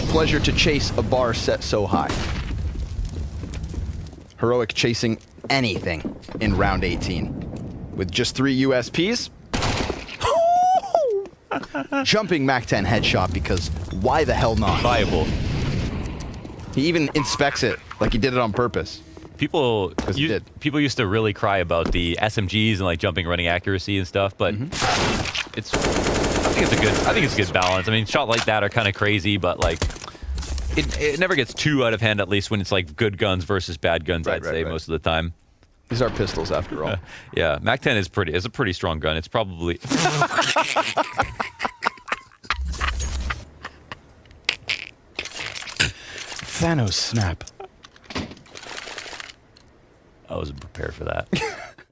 a pleasure to chase a bar set so high. Heroic chasing anything in round 18. With just three USPs. Jumping Mac 10 headshot because why the hell not? Viable. He even inspects it like he did it on purpose. People, did. people used to really cry about the SMGs and like jumping, running accuracy and stuff, but Mm-hmm. it's. I think it's a good. I think it's a good balance. I mean, shot like that are kind of crazy, but like, it, it never gets too out of hand. At least when it's like good guns versus bad guns, Right, I'd right, say right. most of the time. These are pistols after all. Yeah, Mac 10 is pretty. It's a pretty strong gun. It's probably. Thanos snap. I wasn't prepared for that.